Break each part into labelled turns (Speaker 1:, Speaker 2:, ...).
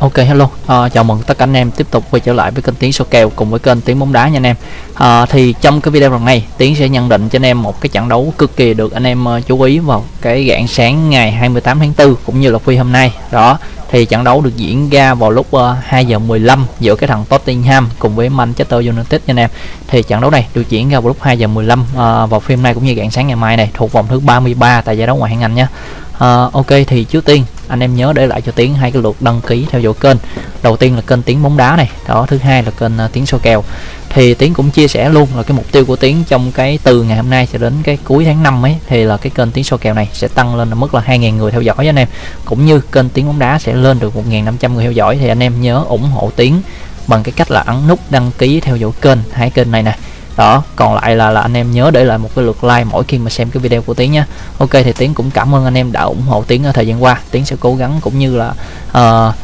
Speaker 1: Ok hello, uh, chào mừng tất cả anh em tiếp tục quay trở lại với kênh Tiến số kèo cùng với kênh Tiến bóng đá nha anh em. Uh, thì trong cái video lần này Tiến sẽ nhận định cho anh em một cái trận đấu cực kỳ được anh em ờ, chú ý vào cái rạng sáng ngày 28 tháng 4 cũng như là phi hôm nay. Đó, thì trận đấu được diễn ra vào lúc ờ, uh, 2 giờ 15 giữa cái thằng Tottenham cùng với Manchester United nha anh em. Thì trận đấu này được diễn ra vào lúc 2 giờ 15 uh, ờ, vào phim nay cũng như rạng sáng ngày mai này thuộc vòng thứ 33 tại giải đấu ngoại hạng Anh nha. Uh, ok thì trước tiên anh em nhớ để lại cho tiến hai cái lượt đăng ký theo dõi kênh. Đầu tiên là kênh tiến bóng đá này, đó, thứ hai là kênh tiếng tiến kèo. Thì tiến cũng chia sẻ luôn là cái mục tiêu của tiến trong cái từ ngày hôm nay cho đến cái cuối tháng 5 ấy, thì là cái kênh tiến soi kèo này sẽ tăng lên mức là 2.000 người theo dõi anh em. Cũng như kênh tiến bóng đá sẽ lên được 1.500 người theo dõi, thì anh em nhớ ủng hộ tiến bằng cái cách là ấn nút đăng ký theo dõi kênh hai kênh này nè đó còn lại là là anh em nhớ để lại một cái lượt like mỗi khi mà xem cái video của tiến nha. Ok thì tiến cũng cảm ơn anh em đã ủng hộ tiến ở thời gian qua. Tiến sẽ cố gắng cũng như là uh,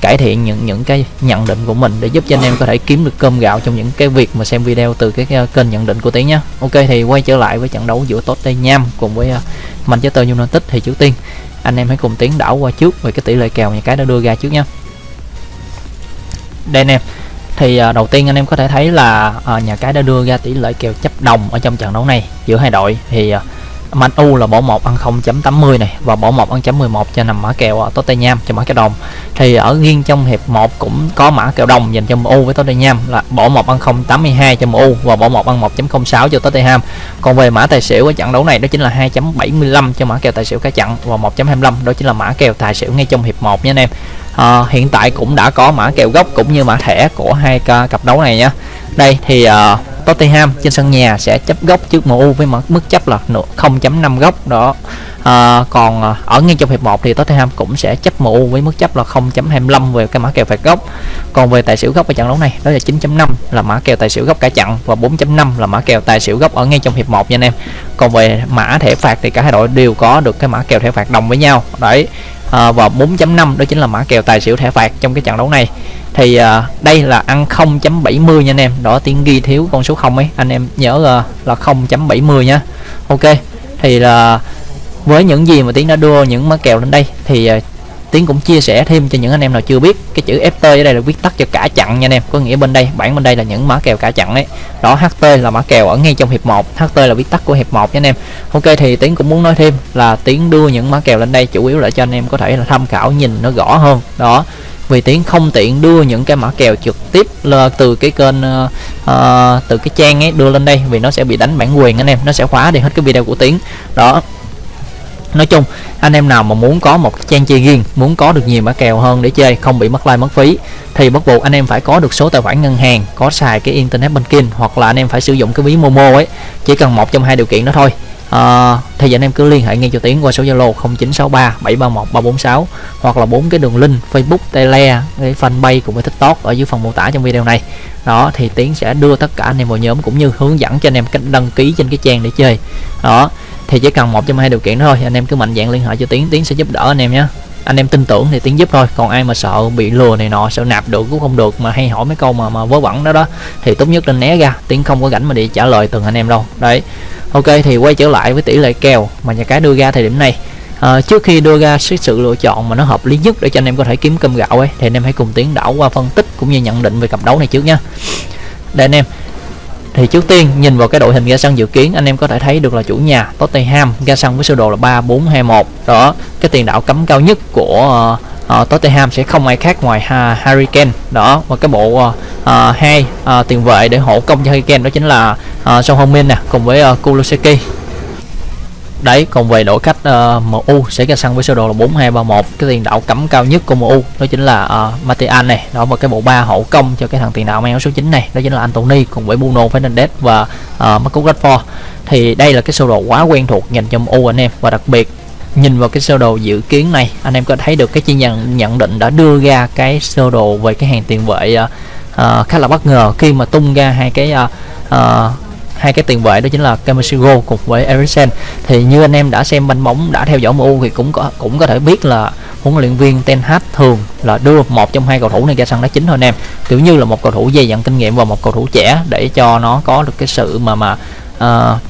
Speaker 1: cải thiện những những cái nhận định của mình để giúp cho anh em có thể kiếm được cơm gạo trong những cái việc mà xem video từ cái kênh nhận định của tiến nhé ok thì quay trở lại với trận đấu giữa Tottenham cùng với uh, Manchester United thì trước tiên anh em hãy cùng tiến đảo qua trước về cái tỷ lệ kèo nhà cái đã đưa ra trước nhé đây anh em thì uh, đầu tiên anh em có thể thấy là uh, nhà cái đã đưa ra tỷ lệ kèo chấp đồng ở trong trận đấu này giữa hai đội. Thì uh, Man U là bỏ 1 ăn 0.80 này và bỏ 1 ăn chấm 11 cho nằm mã kèo à, Tottenham cho mã kèo đồng. Thì ở riêng trong hiệp 1 cũng có mã kèo đồng dành cho MU với Tottenham là bỏ 1 ăn 0.82 cho MU và bỏ 1 ăn 1.06 cho Tottenham. Còn về mã tài xỉu ở trận đấu này đó chính là 2.75 cho mã kèo tài xỉu cả trận và 1.25 đó chính là mã kèo tài xỉu ngay trong hiệp 1 nha anh em. À, hiện tại cũng đã có mã kèo gốc cũng như mã thẻ của hai cặp đấu này nhé đây thì uh, Tottenham trên sân nhà sẽ chấp góc trước MU với mức chấp là 0.5 góc đó. À, còn à, ở ngay trong hiệp 1 thì Tottenham cũng sẽ chấp MU với mức chấp là 0.25 về cái mã kèo phạt góc. còn về tài xỉu góc ở trận đấu này đó là 9.5 là mã kèo tài xỉu góc cả trận và 4.5 là mã kèo tài xỉu góc ở ngay trong hiệp 1 nha anh em. Còn về mã thẻ phạt thì cả hai đội đều có được cái mã kèo thẻ phạt đồng với nhau. Đấy à, và 4.5 đó chính là mã kèo tài xỉu thẻ phạt trong cái trận đấu này. Thì uh, đây là ăn 0.70 nha anh em. Đó tiếng ghi thiếu con số 0 ấy. Anh em nhớ uh, là 0.70 nhá ok thì là với những gì mà tiếng đã đưa những mã kèo lên đây thì uh, tiến cũng chia sẻ thêm cho những anh em nào chưa biết cái chữ ft ở đây là viết tắt cho cả chặn nha anh em. Có nghĩa bên đây bảng bên đây là những mã kèo cả chặn đấy. Đó ht là mã kèo ở ngay trong hiệp 1 ht là viết tắt của hiệp 1 nha anh em. Ok thì tiến cũng muốn nói thêm là tiến đưa những mã kèo lên đây chủ yếu là cho anh em có thể là tham khảo nhìn nó rõ hơn. Đó vì tiến không tiện đưa những cái mã kèo trực tiếp là từ cái kênh uh, uh, từ cái trang ấy đưa lên đây vì nó sẽ bị đánh bản quyền anh em. Nó sẽ khóa đi hết cái video của tiến. Đó nói chung anh em nào mà muốn có một trang chơi riêng muốn có được nhiều mã kèo hơn để chơi không bị mất like mất phí thì bắt buộc anh em phải có được số tài khoản ngân hàng có xài cái internet banking hoặc là anh em phải sử dụng cái ví momo ấy. Chỉ cần một trong hai điều kiện đó thôi. À, thì anh em cứ liên hệ ngay cho tiến qua số zalo 0963 731 346 hoặc là bốn cái đường link facebook tele cái fanpage cũng với tiktok ở dưới phần mô tả trong video này. Đó thì tiến sẽ đưa tất cả anh em vào nhóm cũng như hướng dẫn cho anh em cách đăng ký trên cái trang để chơi. Đó thì chỉ cần một trong hai điều kiện thôi. Anh em cứ mạnh dạng liên hệ cho tiến. Tiến sẽ giúp đỡ anh em nhé. Anh em tin tưởng thì tiến giúp thôi. Còn ai mà sợ bị lừa này nọ sợ nạp được cũng không được mà hay hỏi mấy câu mà mà vớ vẩn đó đó thì tốt nhất nên né ra. Tiến không có rảnh mà để trả lời từng anh em đâu. Đấy. Ok thì quay trở lại với tỷ lệ kèo mà nhà cái đưa ra thời điểm này. À, trước khi đưa ra sự lựa chọn mà nó hợp lý nhất để cho anh em có thể kiếm cơm gạo ấy thì anh em hãy cùng tiến đảo qua phân tích cũng như nhận định về cặp đấu này trước nha đây anh em thì trước tiên nhìn vào cái đội hình ra sân dự kiến anh em có thể thấy được là chủ nhà Tottenham ra sân với sơ đồ là 3421 đó cái tiền đạo cấm cao nhất của uh, uh, Tottenham sẽ không ai khác ngoài uh, Harry Kane. Đó và cái bộ uh, hai uh, tiền vệ để hộ công cho Harry Kane đó chính là uh, Son Heung-min nè cùng với uh, Kulusevski đấy còn về đội khách uh, ờ, MU sẽ ra sân với sơ đồ là 4231 cái tiền đạo cấm cao nhất của MU đó chính là uh, Martial này. Đó và cái bộ ba hậu công cho cái thằng tiền đạo mang áo số 9 này. Đó chính là Anthony cùng với Bruno Fernandes và uh, Marcus Rashford. Thì đây là cái sơ đồ quá quen thuộc dành cho MU anh em. Và đặc biệt nhìn vào cái sơ đồ dự kiến này anh em có thấy được cái chuyên nhận nhận định đã đưa ra cái sơ đồ về cái hàng tiền vệ uh, khá là bất ngờ khi mà tung ra hai cái uh, uh, hai cái tiền vệ đó chính là Kamasigo cùng với Eriksen thì như anh em đã xem banh bóng đã theo dõi MU thì cũng có cũng có thể biết là huấn luyện viên Ten Hag thường là đưa một trong hai cầu thủ này ra sân đá chính thôi anh em. Kiểu như là một cầu thủ dày dặn kinh nghiệm và một cầu thủ trẻ để cho nó có được cái sự mà mà ờ, uh,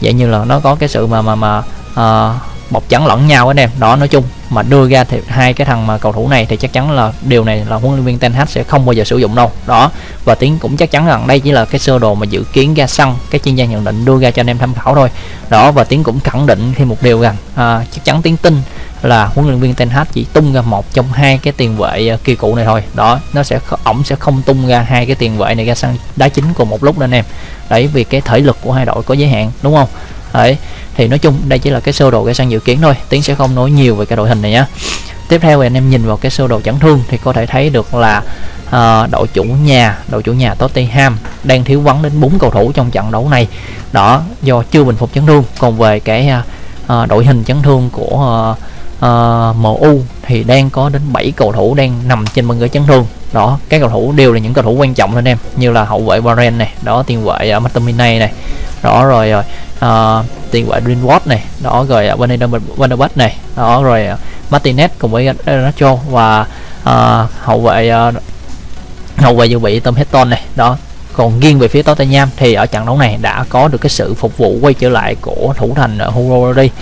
Speaker 1: vậy như là nó có cái sự mà mà mà uh, bọc trắng lẫn nhau anh em. Đó nói chung mà đưa ra thì hai cái thằng mà cầu thủ này thì chắc chắn là điều này là huấn luyện viên Ten Hag sẽ không bao giờ sử dụng đâu. Đó và tiến cũng chắc chắn rằng đây chỉ là cái sơ đồ mà dự kiến ra sân cái chuyên gia nhận định đưa ra cho anh em tham khảo thôi. Đó và tiến cũng khẳng định thêm một điều rằng à, chắc chắn tiến tin là huấn luyện viên Ten Hag chỉ tung ra một trong hai cái tiền vệ à, kỳ cụ này thôi. Đó nó sẽ ổng sẽ không tung ra hai cái tiền vệ này ra sân đá chính cùng một lúc đó anh em. Đấy vì cái thể lực của hai đội có giới hạn đúng không? Đấy thì nói chung đây chỉ là cái sơ đồ cây xăng dự kiến thôi tiến sẽ không nói nhiều về cái đội hình này nhé tiếp theo thì anh em nhìn vào cái sơ đồ chấn thương thì có thể thấy được là uh, đội chủ nhà đội chủ nhà Tottenham đang thiếu vắng đến 4 cầu thủ trong trận đấu này. Đó do chưa bình phục chấn thương. Còn về cái uh, đội hình chấn thương của uh, uh, MU thì đang có đến 7 cầu thủ đang nằm trên băng ghế chấn thương đó các cầu thủ đều là những cầu thủ quan trọng anh em. Như là hậu vệ Warren này đó tiền vệ uh, McTominay này. Đó rồi rồi uh, tiền vệ Greenwood này. Đó rồi uh, Van này. Đó rồi uh, Martinez cùng với Nacho và uh, hậu vệ uh, hậu vệ dự bị Tom Heaton này. Đó còn riêng về phía Tottenham thì ở trận đấu này đã có được cái sự phục vụ quay trở lại của thủ thành Hugo Lloris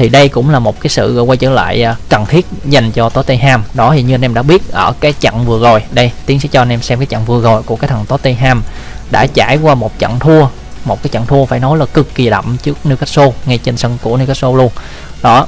Speaker 1: thì đây cũng là một cái sự quay trở lại à, cần thiết dành cho Tottenham. Đó thì như anh em đã biết ở cái trận vừa rồi. Đây, tiến sẽ cho anh em xem cái trận vừa rồi của cái thằng Tottenham đã trải qua một trận thua. Một cái trận thua phải nói là cực kỳ đậm trước Newcastle, ngay trên sân của Newcastle luôn. Đó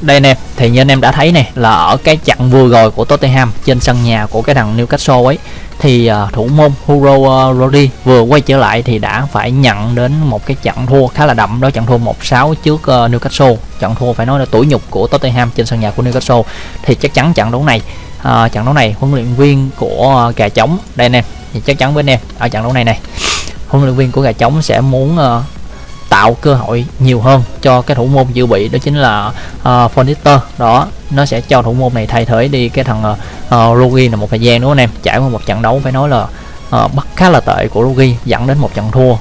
Speaker 1: đây anh em thì như anh em đã thấy này là ở cái trận vừa rồi của Tottenham trên sân nhà của cái thằng Newcastle ấy thì uh, thủ môn Hugo à, uh, Rodri vừa quay trở lại thì đã phải nhận đến một cái trận thua khá là đậm đó trận thua 1-6 trước uh, Newcastle. Trận thua phải nói là tuổi nhục của Tottenham trên sân nhà của Newcastle. Thì chắc chắn trận đấu này uh, trận đấu này huấn luyện viên của uh, gà trống đây anh em thì chắc chắn với anh em ở trận đấu này này huấn luyện viên của gà trống sẽ muốn uh, tạo cơ hội nhiều hơn cho cái thủ môn dự bị đó chính là ờ, uh, Fornister đó nó sẽ cho thủ môn này thay thế đi cái thằng ờ, ờ, uh, Rugi là một thời gian đúng không anh em? Trải qua một trận đấu phải nói là uh, bắt khá là tệ của Rugi dẫn đến một trận thua.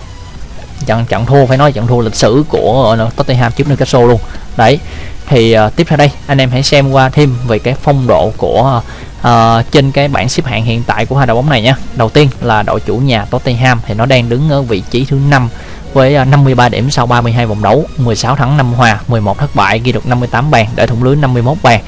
Speaker 1: Trận trận thua phải nói trận thua lịch sử của uh, Tottenham trước Newcastle luôn. Đấy thì uh, tiếp theo đây anh em hãy xem qua thêm về cái phong độ của uh, trên cái bảng xếp hạng hiện tại của hai đội bóng này nhé đầu tiên là đội chủ nhà Tottenham thì nó đang đứng ở vị trí thứ năm với à, 53 điểm sau 32 vòng đấu 16 thắng 5 hòa 11 thất bại, ghi được 58 bàn để thủng lưới 51 bàn.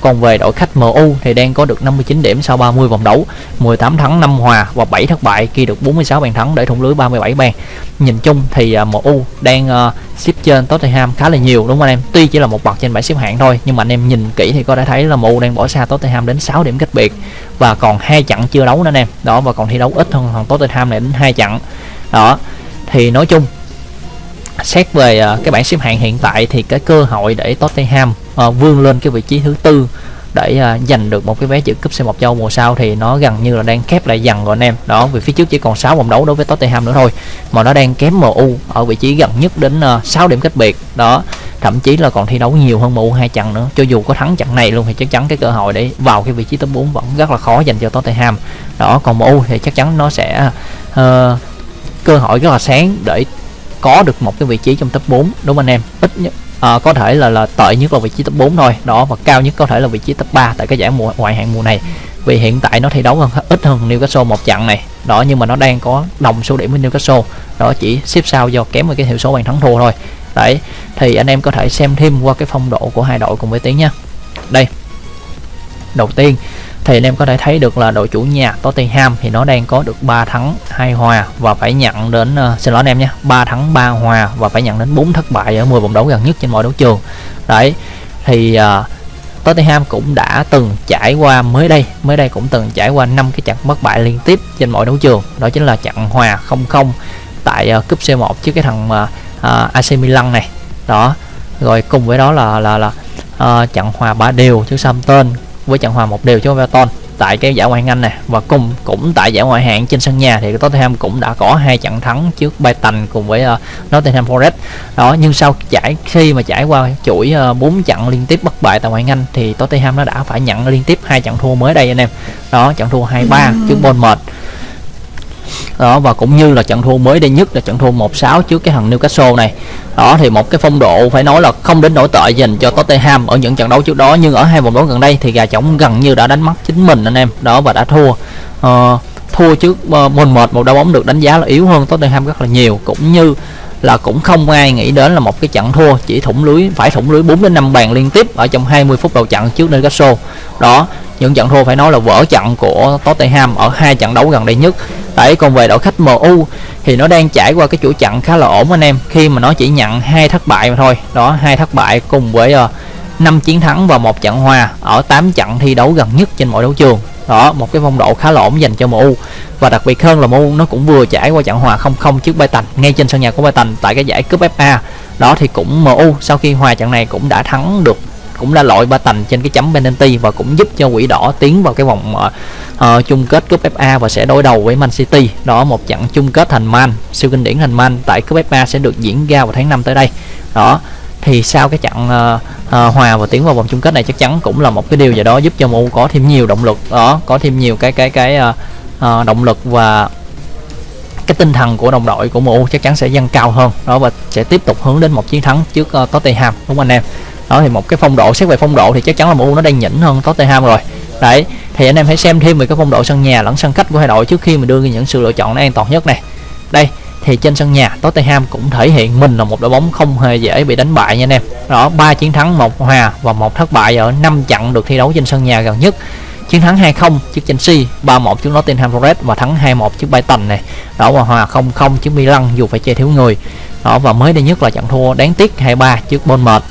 Speaker 1: Còn về đội khách MU thì đang có được 59 điểm sau 30 vòng đấu 18 thắng 5 hòa và 7 thất bại, ghi được 46 bàn thắng để thủng lưới 37 bàn. Nhìn chung thì à, MU đang à, xếp trên Tottenham khá là nhiều, đúng không anh em? Tuy chỉ là một bậc trên bảng xếp hạng thôi, nhưng mà anh em nhìn kỹ thì có thể thấy là MU đang bỏ xa Tottenham đến 6 điểm cách biệt và còn hai trận chưa đấu nữa anh em. Đó, và còn thi đấu ít hơn thằng Tottenham này đến hai trận. Đó thì nói chung xét về uh, cái bảng xếp hạng hiện tại thì cái cơ hội để Tottenham uh, vươn lên cái vị trí thứ tư để uh, giành được một cái vé dự cúp C1 châu mùa sau thì nó gần như là đang khép lại dần rồi anh em. Đó vì phía trước chỉ còn 6 vòng đấu đối với Tottenham nữa thôi mà nó đang kém MU ở vị trí gần nhất đến uh, 6 điểm cách biệt. Đó thậm chí là còn thi đấu nhiều hơn MU hai trận nữa. Cho dù có thắng trận này luôn thì chắc chắn cái cơ hội để vào cái vị trí top 4 vẫn rất là khó dành cho Tottenham. Đó còn MU thì chắc chắn nó sẽ uh, cơ hội rất là sáng để có được một cái vị trí trong top 4 đúng không anh em? Ít nhất à, có thể là là tệ nhất là vị trí top 4 thôi đó và cao nhất có thể là vị trí top 3 tại cái giải mùa ngoại hạng mùa này. Vì hiện tại nó thi đấu hơn ít hơn Newcastle một trận này đó nhưng mà nó đang có đồng số điểm với Newcastle đó chỉ xếp sau do kém với cái hiệu số bàn thắng thua thôi. Đấy thì anh em có thể xem thêm qua cái phong độ của hai đội cùng với tiếng nha đây đầu tiên thì anh em có thể thấy được là đội chủ nhà Tottenham thì nó đang có được 3 thắng 2 hòa và phải nhận đến uh, xin lỗi anh em nhé 3 thắng 3 hòa và phải nhận đến 4 thất bại ở 10 vòng đấu gần nhất trên mọi đấu trường. Đấy thì uh, Tottenham cũng đã từng trải qua mới đây mới đây cũng từng trải qua 5 cái trận bất bại liên tiếp trên mọi đấu trường. Đó chính là trận hòa 0-0 tại uh, cúp C1 trước cái thằng uh, uh, AC Milan này. Đó rồi cùng với đó là là là uh, trận hòa ba đều trước Southampton với trận hòa một đều cho Everton tại cái giải ngoại hạng Anh này và cùng cũng tại giải ngoại hạng trên sân nhà thì Tottenham cũng đã có hai trận thắng trước Brighton cùng với uh, Nottingham Forest. Đó nhưng sau giải khi mà trải qua chuỗi uh, 4 trận liên tiếp bất bại tại ngoại hạng Anh thì Tottenham nó đã phải nhận liên tiếp hai trận thua mới đây anh em. Đó trận thua 2-3 trước Bournemouth đó và cũng như là trận thua mới đây nhất là trận thua 1-6 trước cái thằng Newcastle này. Đó thì một cái phong độ phải nói là không đến nổi tệ dành cho Tottenham ở những trận đấu trước đó nhưng ở hai vòng đấu gần đây thì gà trống gần như đã đánh mất chính mình anh em. Đó và đã thua. Uh, thua trước uh, Bournemouth một đá bóng được đánh giá là yếu hơn Tottenham rất là nhiều cũng như là cũng không ai nghĩ đến là một cái trận thua chỉ thủng lưới phải thủng lưới 4 đến 5 bàn liên tiếp ở trong 20 phút đầu trận trước Newcastle. Đó những trận thua phải nói là vỡ trận của Tottenham ở hai trận đấu gần đây nhất. Đấy còn về đội khách MU thì nó đang trải qua cái chuỗi trận khá là ổn anh em khi mà nó chỉ nhận hai thất bại mà thôi. Đó hai thất bại cùng với ờ, uh, 5 chiến thắng và một trận hòa ở 8 trận thi đấu gần nhất trên mọi đấu trường. Đó một cái phong độ khá là ổn dành cho MU và đặc biệt hơn là MU nó cũng vừa trải qua trận hòa 0-0 trước Brighton ngay trên sân nhà của Brighton tại cái giải cúp FA đó thì cũng MU sau khi hòa trận này cũng đã thắng được cũng đã loại ba tành trên cái chấm penalty và cũng giúp cho quỷ đỏ tiến vào cái vòng uh, chung kết cúp FA và sẽ đối đầu với Man City. Đó một trận chung kết thành Man siêu kinh điển thành Man tại cúp FA sẽ được diễn ra vào tháng 5 tới đây. Đó thì sau cái trận uh, uh, hòa và tiến vào vòng chung kết này chắc chắn cũng là một cái điều gì đó giúp cho MU có thêm nhiều động lực đó có thêm nhiều cái cái cái uh, uh, động lực và cái tinh thần của đồng đội của MU chắc chắn sẽ dâng cao hơn. Đó và sẽ tiếp tục hướng đến một chiến thắng trước uh, Tottenham đúng không anh em? Đó thì một cái phong độ xét về phong độ thì chắc chắn là MU nó đang nhỉnh hơn Tottenham rồi. Đấy thì anh em hãy xem thêm về cái phong độ sân nhà lẫn sân khách của hai đội trước khi mình đưa ra những sự lựa chọn nó an toàn nhất này. Đây thì trên sân nhà Tottenham cũng thể hiện mình là một đội bóng không hề dễ bị đánh bại nha anh em. Đó ba chiến thắng một hòa và một thất bại ở năm trận được thi đấu trên sân nhà gần nhất chiến thắng 2-0 trước Chelsea 3-1 trước Nottingham Forest và thắng 2-1 trước Brighton này. Đó và hòa 0-0 trước Milan dù phải chơi thiếu người. Đó và mới đây nhất là trận thua đáng tiếc 2-3 trước Bournemouth.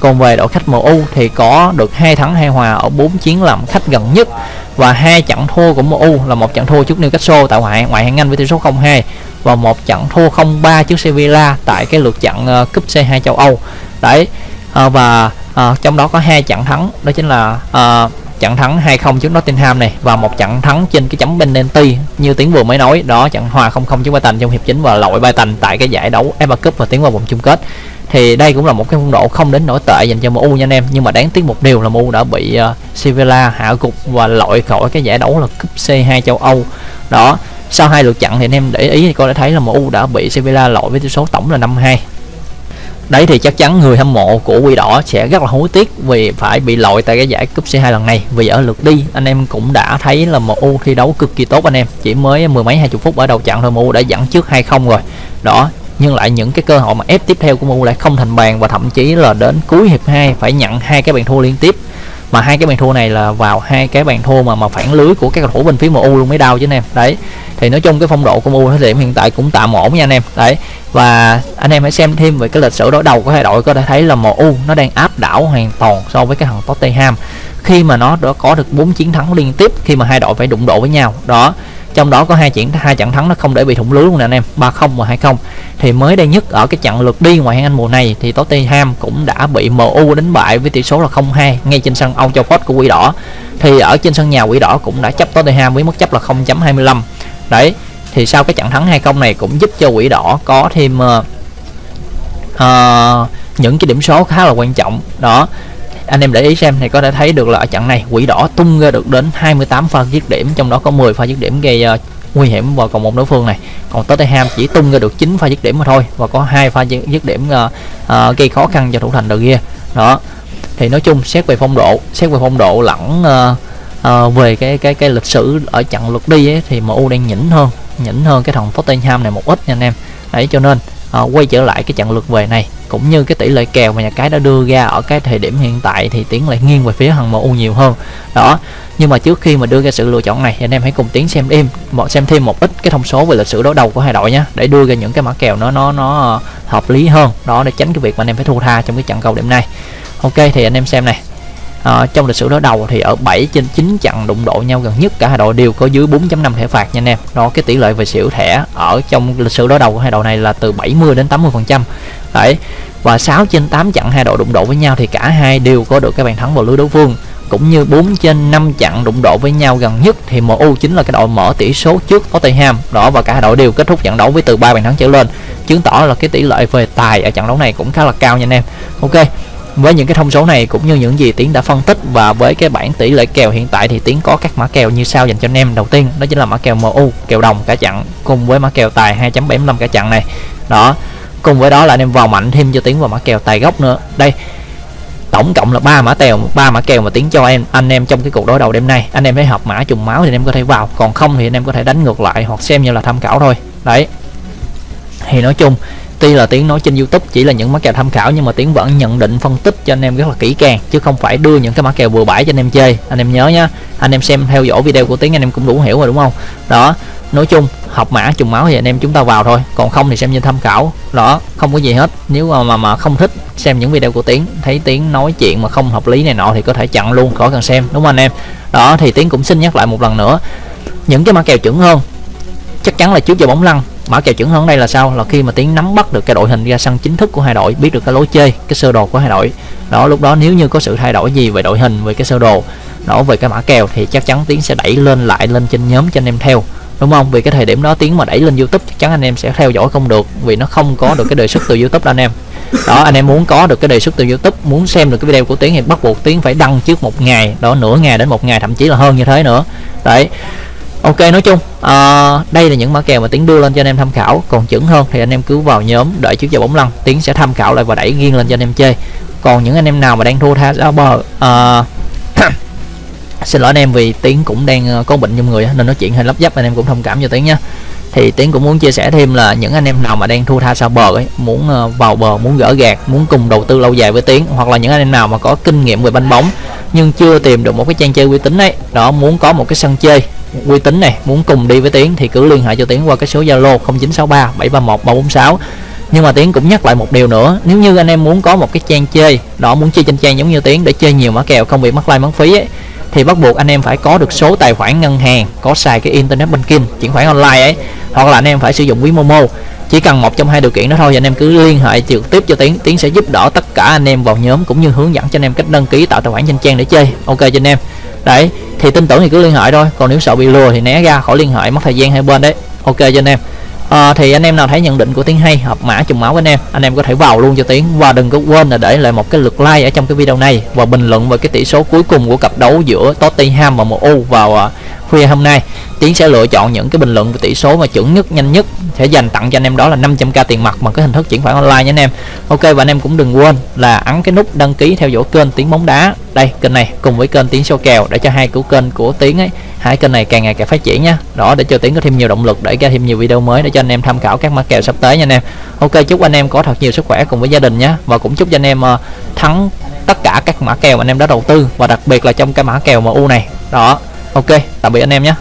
Speaker 1: Còn về đội khách MU thì có được hai thắng hai hòa ở 4 chiến làm khách gần nhất. Và hai trận thua của MU là một trận thua trước Newcastle tại ngoại ngoại hạng Anh với tỷ số 0-2 và một trận thua 0-3 trước Sevilla tại cái lượt trận uh, cúp C2 châu Âu. Đấy uh, và uh, trong đó có hai trận thắng đó chính là uh, trận thắng 2-0 trước Nottingham này và một trận thắng trên cái chấm penalty như tiếng vừa mới nói đó trận hòa 0-0 trước Brighton trong hiệp chính và lội Brighton tại cái giải đấu FA Cup và tiến vào vòng chung kết. Thì đây cũng là một cái phong độ không đến nổi tệ dành cho MU nha anh em nhưng mà đáng tiếc một điều là MU đã bị uh, Sevilla hạ gục và loại khỏi cái giải đấu là cúp C2 châu Âu. Đó sau hai lượt chặn thì anh em để ý thì có thể thấy là MU đã bị Sevilla loại với tỷ số tổng là 5-2 đấy thì chắc chắn người hâm mộ của Quỷ Đỏ sẽ rất là hối tiếc vì phải bị loại tại cái giải cúp C2 lần này. Vì ở lượt đi, anh em cũng đã thấy là MU thi đấu cực kỳ tốt anh em. Chỉ mới mười mấy hai chục phút ở đầu trận thôi, MU đã dẫn trước 2-0 rồi. Đó, nhưng lại những cái cơ hội mà ép tiếp theo của MU lại không thành bàn và thậm chí là đến cuối hiệp 2 phải nhận hai cái bàn thua liên tiếp mà hai cái bàn thua này là vào hai cái bàn thua mà mà phản lưới của các cầu thủ bên phía MU luôn mới đau chứ anh em. Đấy. Thì nói chung cái phong độ của MU thời điểm hiện tại cũng tạm ổn nha anh em. Đấy. Và anh em hãy xem thêm về cái lịch sử đối đầu của hai đội có thể thấy là MU nó đang áp đảo hoàn toàn so với cái thằng Tottenham. Khi mà nó đã có được 4 chiến thắng liên tiếp, khi mà hai đội phải đụng độ với nhau. Đó trong đó có hai trận hai trận thắng nó không để bị thủng lưới luôn nè anh em. 3-0 và 2-0 thì mới đây nhất ở cái trận lượt đi ngoài hạng Anh mùa này thì Tottenham cũng đã bị MU đánh bại với tỷ số là 0-2 ngay trên sân Old Trafford của Quỷ Đỏ. Thì ở trên sân nhà Quỷ Đỏ cũng đã chấp Tottenham với mức chấp là 0.25 đấy thì sau cái trận thắng 2-0 này cũng giúp cho Quỷ Đỏ có thêm uh, uh, những cái điểm số khá là quan trọng. Đó anh em để ý xem thì có thể thấy được là ở trận này quỷ đỏ tung ra được đến 28 pha dứt điểm trong đó có 10 pha dứt điểm gây uh, nguy hiểm vào vòng một đối phương này. Còn Tottenham chỉ tung ra được 9 pha dứt điểm mà thôi và có hai pha dứt điểm uh, uh, gây khó khăn cho thủ thành De kia. Đó. Thì nói chung xét về phong độ xét về phong độ lẫn uh, uh, về cái cái cái lịch sử ở trận lượt đi ấy, thì MU đang nhỉnh hơn nhỉnh hơn cái thằng Tottenham này một ít nha anh em. Đấy cho nên uh, quay trở lại cái trận lượt về này. Cũng như cái tỷ lệ kèo mà nhà cái đã đưa ra ở cái thời điểm hiện tại thì tiến lại nghiêng về phía thằng MU nhiều hơn. Đó nhưng mà trước khi mà đưa ra sự lựa chọn này thì anh em hãy cùng tiến xem thêm một xem thêm một ít cái thông số về lịch sử đối đầu của hai đội nhé để đưa ra những cái mã kèo nó nó nó hợp lý hơn. Đó để tránh cái việc mà anh em phải thua tha trong cái trận cầu điểm này. Ok thì anh em xem này à, trong lịch sử đối đầu thì ở 7 trên 9 trận đụng độ nhau gần nhất cả hai đội đều có dưới 4.5 thẻ phạt nha anh em. Đó cái tỷ lệ về xỉu thẻ ở trong lịch sử đối đầu của hai đội này là từ 70 đến 80 phần trăm. Đấy và 6 trên 8 trận hai đội đụng độ với nhau thì cả hai đều có được cái bàn thắng vào lưới đối phương. Cũng như 4 trên 5 trận đụng độ với nhau gần nhất thì MU chính là cái đội mở tỷ số trước Tottenham. Đó và cả hai đội đều kết thúc trận đấu với từ 3 bàn thắng trở lên. Chứng tỏ là cái tỷ lệ về tài ở trận đấu này cũng khá là cao nha anh em. Ok với những cái thông số này cũng như những gì tiến đã phân tích và với cái bản tỷ lệ kèo hiện tại thì tiến có các mã kèo như sau dành cho anh em. Đầu tiên, đó chính là mã kèo MU kèo đồng cả chặn cùng với mã kèo tài 2.75 cả chặn này. Đó, cùng với đó là anh em vào mạnh thêm cho tiến vào mã kèo tài gốc nữa. Đây, tổng cộng là ba mã kèo ba mã kèo mà tiến cho em, anh em trong cái cuộc đối đầu đêm nay. Anh em thấy hợp mã trùng máu thì anh em có thể vào, còn không thì anh em có thể đánh ngược lại hoặc xem như là tham khảo thôi. Đấy. Thì nói chung tuy là tiếng nói trên youtube chỉ là những mã kèo tham khảo nhưng mà tiếng vẫn nhận định phân tích cho anh em rất là kỹ càng chứ không phải đưa những cái mã kèo vừa bãi cho anh em chơi. Anh em nhớ nhá anh em xem theo dõi video của tiếng anh em cũng đủ hiểu rồi đúng không? Đó nói chung học mã trùng máu thì anh em chúng ta vào thôi còn không thì xem như tham khảo. Đó không có gì hết. Nếu mà mà, mà không thích xem những video của tiến thấy tiến nói chuyện mà không hợp lý này nọ thì có thể chặn luôn khỏi cần xem đúng không anh em? Đó thì tiến cũng xin nhắc lại một lần nữa những cái mã kèo chuẩn hơn chắc chắn là trước giờ bóng lăn mã kèo chuẩn hơn đây là sao? Là khi mà tiến nắm bắt được cái đội hình ra sân chính thức của hai đội, biết được cái lối chơi, cái sơ đồ của hai đội. Đó, lúc đó nếu như có sự thay đổi gì về đội hình, về cái sơ đồ, đó, về cái mã kèo thì chắc chắn tiến sẽ đẩy lên lại lên trên nhóm cho anh em theo. Đúng không? Vì cái thời điểm đó tiến mà đẩy lên youtube chắc chắn anh em sẽ theo dõi không được vì nó không có được cái đề xuất từ youtube đó anh em. Đó, anh em muốn có được cái đề xuất từ youtube, muốn xem được cái video của tiến thì bắt buộc tiến phải đăng trước một ngày, đó, nửa ngày đến một ngày, thậm chí là hơn như thế nữa. Đấy ok nói chung uh, đây là những mã kèo mà tiến đưa lên cho anh em tham khảo. Còn chuẩn hơn thì anh em cứ vào nhóm đợi trước giờ bóng lăn tiến sẽ tham khảo lại và đẩy riêng lên cho anh em chơi. Còn những anh em nào mà đang thua tha ra bờ uh, xin lỗi anh em vì tiến cũng đang ờ, có bệnh trong người nên nói chuyện hơi lấp dấp anh em cũng thông cảm cho tiến nha thì tiến cũng muốn chia sẻ thêm là những anh em nào mà đang thua tha sao bờ ấy muốn vào bờ muốn gỡ gạt muốn cùng đầu tư lâu dài với tiến hoặc là những anh em nào mà có kinh nghiệm về banh bóng nhưng chưa tìm được một cái trang chơi uy tín ấy đó muốn có một cái sân chơi uy tín này, muốn cùng đi với tiến thì cứ liên hệ cho tiến qua cái số zalo 0963 731 346 nhưng mà tiến cũng nhắc lại một điều nữa, nếu như anh em muốn có một cái trang chơi, đó, muốn chơi trên trang giống như tiến để chơi nhiều mã kèo không bị mất like, mất phí ấy, thì bắt buộc anh em phải có được số tài khoản ngân hàng, có xài cái internet banking, chuyển khoản online ấy, hoặc là anh em phải sử dụng ví momo. Chỉ cần một trong hai điều kiện đó thôi, anh em cứ liên hệ trực tiếp cho tiến tiến sẽ giúp đỡ tất cả anh em vào nhóm cũng như hướng dẫn cho anh em cách đăng ký tạo tài khoản trên trang để chơi. Ok cho anh em. Đấy thì tin tưởng thì cứ liên hệ thôi. Còn nếu sợ bị lừa thì né ra khỏi liên hệ mất thời gian hai bên đấy. Ok cho anh em. À, thì anh em nào thấy nhận định của tiến hay hợp mã trùng máu với anh em anh em có thể vào luôn cho tiến. Và đừng có quên là để lại một cái lượt like ở trong cái video này. Và bình luận về cái tỷ số cuối cùng của cặp đấu giữa Tottenham và MU vào uh, khuya hôm nay. Tiến sẽ lựa chọn những cái bình luận về tỷ số mà chuẩn nhất nhanh nhất. Sẽ dành tặng cho anh em đó là 500k tiền mặt bằng cái hình thức chuyển khoản online nha anh em. Ok và anh em cũng đừng quên là ấn cái nút đăng ký theo dõi kênh tiến bóng đá. Đây kênh này cùng với kênh tiến số kèo để cho hai của kênh của tiến ấy hai kênh này càng ngày càng phát triển nha. Đó để cho tiến có thêm nhiều động lực để ra thêm nhiều video mới để cho anh em tham khảo các mã kèo sắp tới nha anh em. Ok chúc anh em có thật nhiều sức khỏe cùng với gia đình nhé và cũng chúc cho anh em uh, thắng tất cả các mã kèo anh em đã đầu tư. Và đặc biệt là trong cái mã kèo MU này. Đó ok tạm biệt anh em nhé.